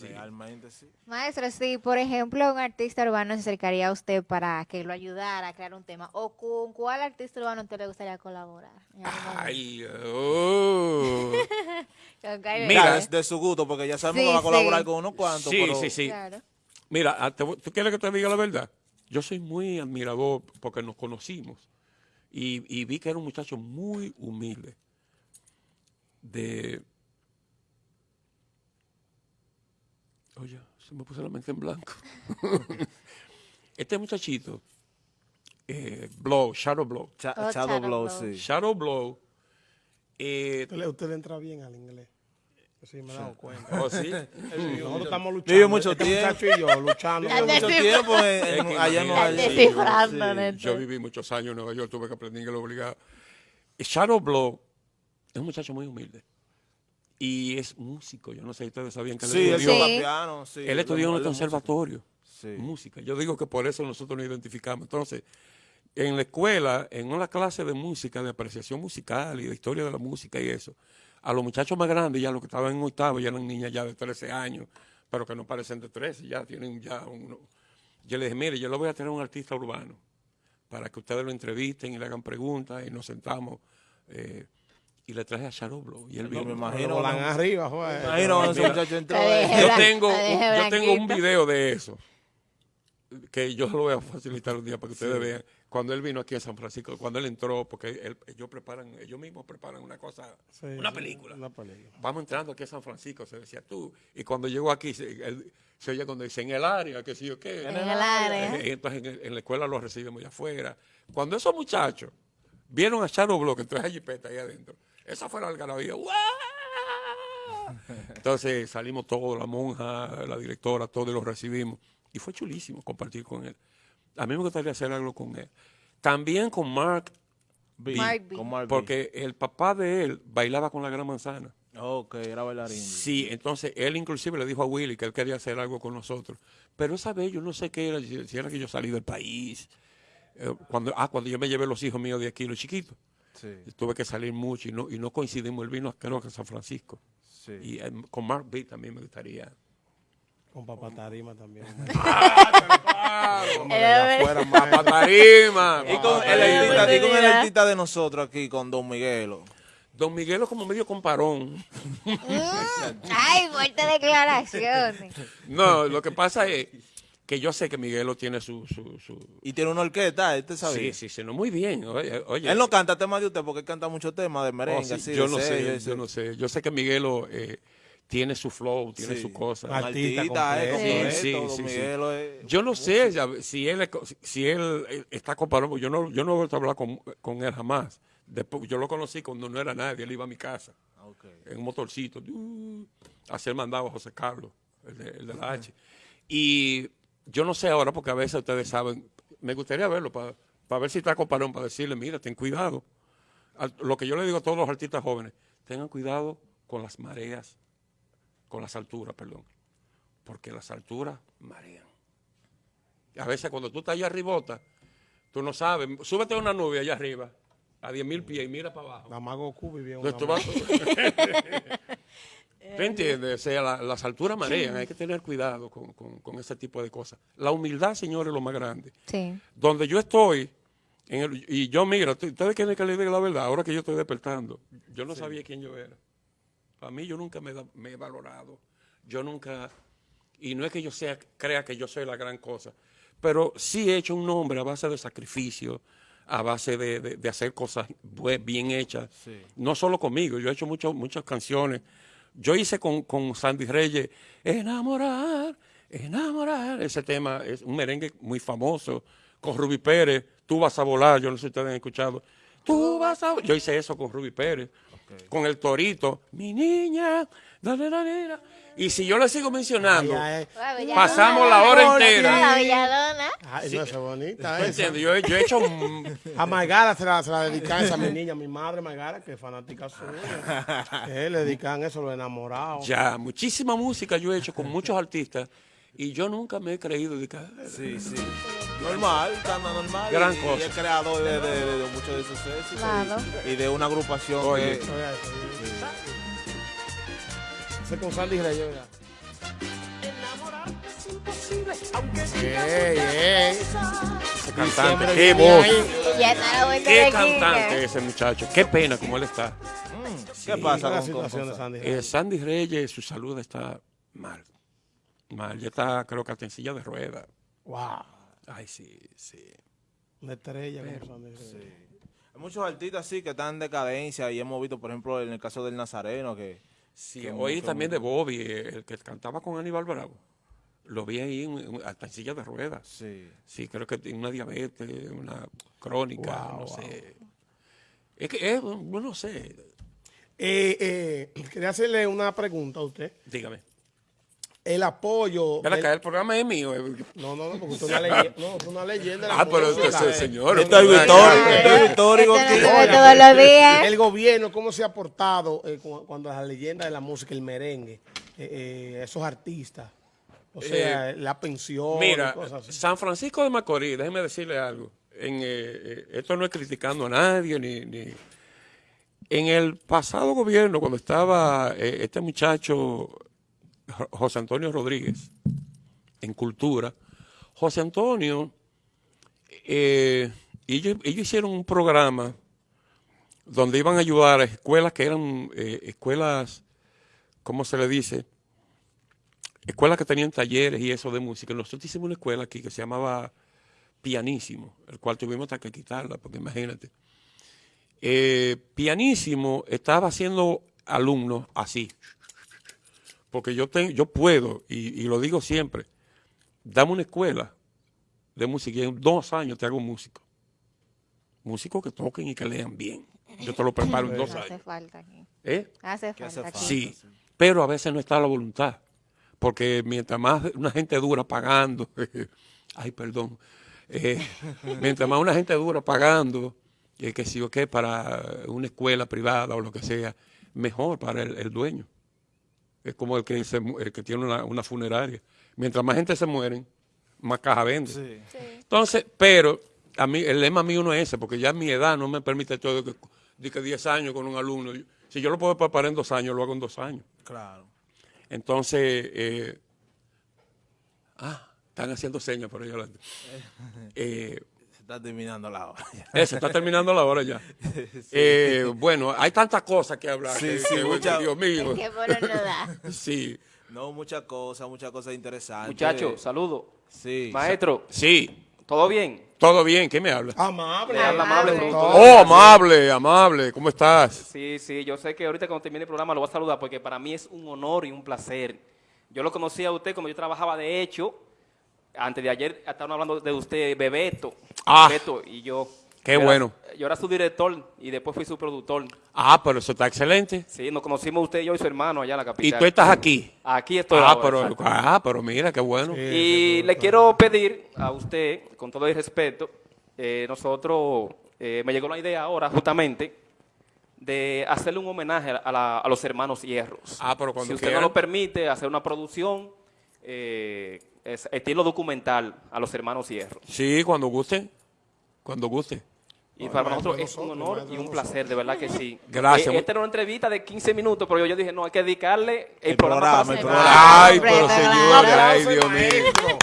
Realmente sí. Maestro, si por ejemplo un artista urbano se acercaría a usted para que lo ayudara a crear un tema, ¿o con cuál artista urbano usted le gustaría colaborar? Ay, oh. Kylie Mira, es de su gusto, porque ya sabemos Sí, que va a colaborar sí. con unos cuantos. Sí, pero sí, sí. Claro. Mira, ah, ¿tú quieres que te diga la verdad? Yo soy muy admirador porque nos conocimos y, y vi que era un muchacho muy humilde. De. Oye, se me puso la mente en blanco. este muchachito, eh, Blow, Shadow Blow. Cha- Oh, Shadow Shadow Blow, Blow. sí. Shadow Blow. eh, Usted le, usted le entra bien al inglés. Sí, me he dado cuenta. oh, sí. Nosotros estamos luchando. Vive mucho este tiempo. muchacho y yo luchando. Ya Mucho descifra- tiempo en- en- Es que allá en. Nueva York. Yo viví muchos años en Nueva York, tuve que aprender inglés obligado. Shadow Blow es un muchacho muy humilde. Y es músico. Yo no sé si ustedes sabían que él Sí, él estudió, Sí. piano. Sí, él estudió en el conservatorio. Sí. Música. Yo digo que por eso nosotros nos identificamos. Entonces, en la escuela, en una clase de música, de apreciación musical y de historia de la música y eso, a los muchachos más grandes, ya los que estaban en octavo, ya eran niñas ya de 13 años, pero que no parecen de 13, ya tienen ya uno. Yo les dije, mire, yo le voy a tener un artista urbano para que ustedes lo entrevisten y le hagan preguntas y nos sentamos. eh, y le traje a Shadow Blow. Y él No, vino. me imagino. arriba, joder. Imagino ese muchacho entró. Eh, yo tengo, yo tengo un video de eso que yo lo voy a facilitar un día para que ustedes vean cuando él vino aquí a San Francisco cuando él entró porque él- ellos preparan ellos mismos preparan una cosa Sí, una sí, película Una película. vamos entrando aquí a San Francisco se decía tú y cuando llegó aquí se, él- se oye cuando dice en el área que sí o qué En el área. Eh, entonces en, en la escuela lo recibimos allá afuera cuando esos muchachos vieron a Shadow Block entonces a Jipeta ahí adentro esa fue la algarabía. Entonces salimos todos, la monja, la directora, todos los recibimos. Y fue chulísimo compartir con él. A mí me gustaría hacer algo con él. También con Mark, B, Mark B. con Mark B. porque el papá de él bailaba con la gran manzana. Ok, era bailarín. Sí, entonces él inclusive le dijo a Willy que él quería hacer algo con nosotros. Pero esa vez yo no sé qué era, si si era que yo salí del país. Eh, Cuando, ah, cuando yo me llevé los hijos míos de aquí, los chiquitos. Sí, Tuve que salir mucho y no, y no coincidimos. Él vino creo que a San Francisco. sí. Y eh, con Mark B también me gustaría. Con papá Tarima también. Era- Afuera, más. Papá Tarima. Y con el artista, y con el oportunidad. artista de nosotros aquí, con Don Miguelo. Don Miguelo como medio comparón. Mm, Ay, fuerte declaraciones. No, lo que pasa es que yo sé que Miguelo tiene su... su, su- Y tiene una orquesta, este Sí, sabía. sí, sí, no, muy bien. Oye, oye. Él no canta temas de usted porque él canta muchos temas de Oh, merengue, sí, así, yo de no sé, sello, yo sí. no sé. Yo sé que Miguelo eh, tiene su flow, tiene Sí. su cosa. Artista eh, completo. completo, Sí, sí, sí. Miguelo es- Yo no sé ya, si él es si él eh, está comparado, yo no yo no he vuelto a hablar con, con él jamás. Después, yo lo conocí cuando no era nadie, él iba a mi casa Ah, ok. en un motorcito uh, a hacer mandado a José Carlos, el de, el de la H. Y yo no sé ahora, porque a veces ustedes saben, me gustaría verlo para ver si está comparado, para decirle, mira, ten cuidado. Lo que yo le digo a todos los artistas jóvenes, tengan cuidado con las mareas, con las alturas, perdón, porque las alturas marean. A veces cuando tú estás allá arribota, tú no sabes, súbete a una nube allá arriba, a 10 mil pies y mira para abajo. La Mago Goku vivía en una Entonces, tú vas- ¿Tú entiendes? O sea, la- las alturas marean, hay que tener cuidado con, con- con ese tipo de cosas. La humildad, señores, es lo más grande. Sí. Donde yo estoy, en el- y yo, mira, ustedes quieren que les diga la verdad, ahora que yo estoy despertando, yo no sabía quién yo era. Para mí, yo nunca me, da- me he valorado. Yo nunca, y no es que yo sea, crea que yo soy la gran cosa, pero sí he hecho un nombre a base de sacrificio, a base de, de- de hacer cosas bien hechas. Sí. No solo conmigo, yo he hecho mucho- muchas canciones. Yo hice con, con Sandy Reyes, enamorar, enamorar. Ese tema es un merengue muy famoso. Con Ruby Pérez, tú vas a volar, yo no sé si ustedes han escuchado. Tú vas a Yo hice eso con Ruby Pérez. Con el torito, mi niña, da, da, da, da, da. Y si yo le sigo mencionando, Ay, ay, Pasamos la hora entera. La belladona. ay, no, esa es bonita. Yo, he- yo he hecho A Margara se la, se la dedican esa a mi niña, mi madre Margara, que es fanática suya. Eh, le dedican eso, los enamorados. ya muchísima música yo he hecho con muchos artistas y yo nunca me he creído de que Sí, sí. Normal, canta normal. Gran y, cosa. Y es creador de, de- de- de muchos de esos éxitos. Claro. Y, y de una agrupación Oye. que... Con Sandy Reyes, ¿verdad? Ey, ey. Ese cantante, qué voz, la qué cantante ese muchacho. Qué pena como él está. ¿Qué pasa la con, situación con- de Sandy? Eh, Sandy Reyes, su salud está mal. Mal, ya está, creo que hasta en silla de ruedas. Wow. Ay, sí, sí. Una estrella como Sandy. Hay muchos artistas sí que están en decadencia y hemos visto, por ejemplo, en el caso del Nazareno que... Sí, oí también de Bobby, el que cantaba con Aníbal Bravo. Lo vi ahí en- en- hasta en silla de ruedas. Sí. Sí, creo que tiene una diabetes, una crónica, Wow, no wow. sé. Es que, es, no sé, Eh, eh, quería hacerle una pregunta a usted. dígame. El apoyo. Ven del- acá, el programa es mío. eh. No, no, no, porque usted es una leyenda. No, usted es una leyenda. de la Ah, pero entonces, señor. Esto es histórico, esto es histórico. Todos los días. El gobierno, ¿cómo se ha portado eh, cu- cuando la leyenda de la música, el merengue, eh, eh, esos artistas? O sea, la pensión Mira, y cosas así. San Francisco de Macorís, déjeme decirle algo. En, eh, eh, esto no es criticando a nadie, ni, ni- En el pasado gobierno, cuando estaba eh, este muchacho, José Antonio Rodríguez, en Cultura, José Antonio, eh, ellos, ellos hicieron un programa donde iban a ayudar a escuelas que eran eh, escuelas, ¿cómo se le dice? escuelas que tenían talleres y eso de música. Nosotros hicimos una escuela aquí que se llamaba Pianísimo, el cual tuvimos hasta que quitarla, porque imagínate. Eh, Pianísimo estaba haciendo alumnos así, porque yo, tengo, yo puedo, y, y lo digo siempre, dame una escuela de música y en dos años te hago músico. Músicos que toquen y que lean bien. Yo te lo preparo en dos Hace años. falta aquí. ¿Eh? Hace falta hace aquí. Sí, pero a veces no está la voluntad. Porque mientras más una gente dura pagando, ay, perdón, eh, mientras más una gente dura pagando, eh, que si o qué, para una escuela privada o lo que sea, mejor para el, el dueño. Es como el que, se el que tiene una, una funeraria. Mientras más gente se mueren, más caja vende. Sí. Entonces, pero a mí el lema mío no es ese, porque ya mi edad no me permite todo de que, de que 10 años con un alumno. Si yo lo puedo preparar en dos años, lo hago en dos años. Claro. Entonces, eh, ah, están haciendo señas por ahí adelante. Eh, está terminando la hora. eso, está terminando la hora ya. Eh, bueno, hay tantas cosas que hablar. Sí, que- sí, que, mucha- Dios mío. Que bueno no da. Sí, No, muchas cosas, muchas cosas interesantes. Muchachos, saludo. Sí. Maestro, sí, ¿todo bien? todo bien. ¿Quién me habla? Amable. Habla amable productor. Oh, amable, amable. ¿Cómo estás? Sí, sí, yo sé que ahorita cuando termine el programa lo voy a saludar porque para mí es un honor y un placer. Yo lo conocí a usted cuando yo trabajaba de hecho. Antes de ayer estaban hablando de usted, Bebeto. Ah. Bebeto y yo. Qué Yo era- bueno. yo era su director y después fui su productor. Ah, pero eso está excelente. Sí, nos conocimos usted y yo y su hermano allá en la Y capital. tú estás aquí. Aquí estoy Ah, ahora, pero, exacto. ah, pero mira, qué bueno. Y le quiero pedir a usted, con todo el respeto, eh, nosotros, eh, me llegó la idea ahora justamente de hacerle un homenaje a, la- a los hermanos Hierros. Ah, pero cuando Si usted no lo permite, hacer una producción eh, es- estilo documental a los hermanos Hierros. Sí, cuando guste. Cuando guste. Y para nosotros es un honor y un placer, de verdad que sí. Gracias. Eh, esta era una entrevista de 15 minutos, pero yo dije, no, hay que dedicarle el, El programa, el programa. Ay, pero claro. ay, Dios mío.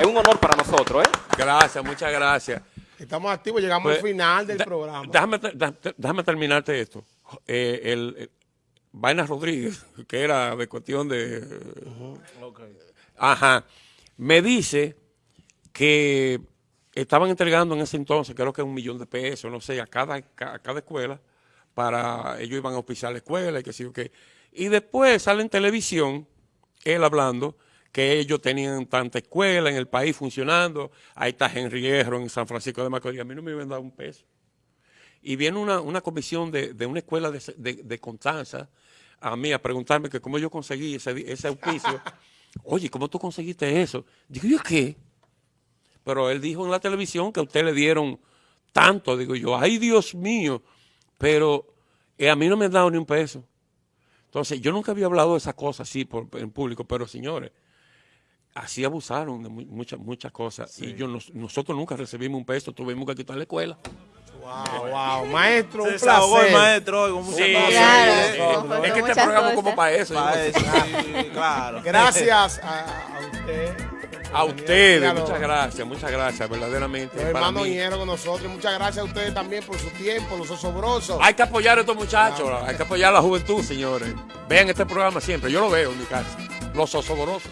Es un honor para nosotros, ¿eh? Gracias, muchas gracias. Estamos activos, llegamos Pues, al final del da- programa. Déjame, déjame terminarte esto. Eh, el, el- Vaina Rodríguez, que era de cuestión de... Ajá. Me dice que estaban entregando en ese entonces, creo que un millón de pesos, no sé, a cada, cada escuela, para ellos iban a auspiciar la escuela y que sí o qué. Y después sale en televisión, él hablando, que ellos tenían tanta escuela en el país funcionando, ahí está Henry Hierro en San Francisco de Macorís, a mí no me iban a dar un peso. Y viene una, una comisión de, de una escuela de, de, Constanza a mí a preguntarme que cómo yo conseguí ese, ese auspicio. Oye, ¿cómo tú conseguiste eso? Digo, ¿yo qué? Pero él dijo en la televisión que a usted le dieron tanto. Digo yo, ay Dios mío, pero eh, a mí no me han dado ni un peso. Entonces, yo nunca había hablado de esas cosas así por, en público, pero señores, así abusaron de mu- muchas muchas cosas. Y yo nos- nosotros nunca recibimos un peso, tuvimos que quitar la escuela. Wow, wow. Maestro, un Se desahogó el placer. maestro hoy con muchas Sí, cosas. Claro, sí. Con Es que este muchas programa es como cosas. para eso. yo para eso, sí, claro. Gracias a, a usted. A ustedes, muchas gracias, muchas gracias, verdaderamente. Los para hermanos mí. Con nosotros. Muchas gracias a ustedes también por su tiempo, los osobrosos. Hay que apoyar a estos muchachos, hay que apoyar a la juventud, señores. Vean este programa siempre, yo lo veo en mi casa. Los osoborosos.